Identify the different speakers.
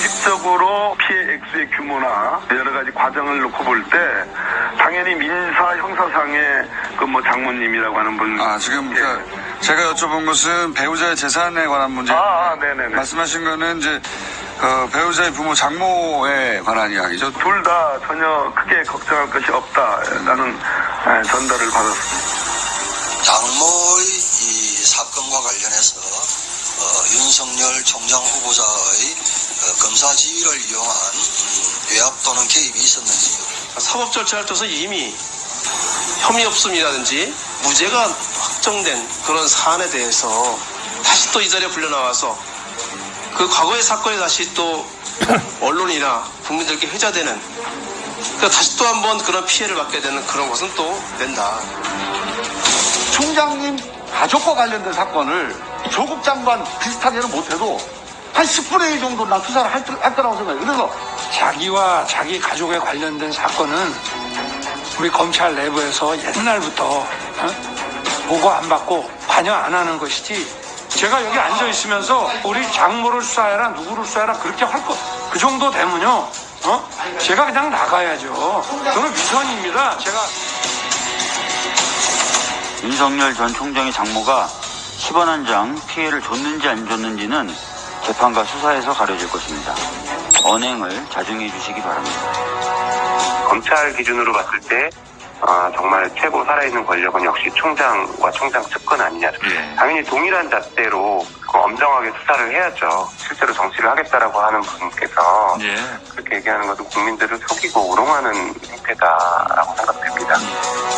Speaker 1: 상식적으로 피해 액수의 규모나 여러 가지 과정을 놓고 볼 때 당연히 민사 형사상의 그 뭐 장모님이라고 하는 분
Speaker 2: 아, 지금
Speaker 1: 예.
Speaker 2: 저- 제가 여쭤본 것은 배우자의 재산에 관한 문제.
Speaker 1: 아, 아, 네네네.
Speaker 2: 말씀하신 거는 이제 그 배우자의 부모 장모에 관한 이야기죠.
Speaker 1: 둘 다 전혀 크게 걱정할 것이 없다라는 예, 전달을 받았습니다.
Speaker 3: 장모의 이 사건과 관련해서 어, 윤석열 총장 후보자의 어, 검사 지위를 이용한 음, 외압 또는 개입이 있었는지
Speaker 4: 사법 절차를 통해서 이미 혐의 없음이라든지 무죄가 확정된 그런 사안에 대해서 다시 또 이 자리에 불려 나와서 그 과거의 사건이 다시 또 언론이나 국민들께 회자되는 그러니까 다시 또 한번 그런 피해를 받게 되는 그런 것은 또 된다.
Speaker 5: 총장님 가족과 관련된 사건을 조국 장관 비슷하게는 못해도 한 10분의 1 정도 난 수사를 할, 거- 할 거라고 생각해요. 그래서
Speaker 6: 자기와 자기 가족에 관련된 사건은 우리 검찰 내부에서 옛날부터 어? 보고 안 받고 관여 안 하는 것이지 제가 여기 앉아 있으면서 우리 장모를 수사해라 누구를 수사해라 그렇게 할거그 정도 되면요 어? 제가 그냥 나가야죠 저는 위선입니다 제가
Speaker 7: 윤석열 전 총장의 장모가 10원 한 장 피해를 줬는지 안 줬는지는 재판과 수사에서 가려질 것입니다. 언행을 자중해 주시기 바랍니다.
Speaker 8: 검찰 기준으로 봤을 때 아, 정말 최고 살아있는 권력은 역시 총장과 총장 측근 아니냐. 당연히 동일한 잣대로 그 엄정하게 수사를 해야죠. 실제로 정치를 하겠다라고 하는 분께서 그렇게 얘기하는 것은 국민들을 속이고 우롱하는 행태다라고 생각됩니다.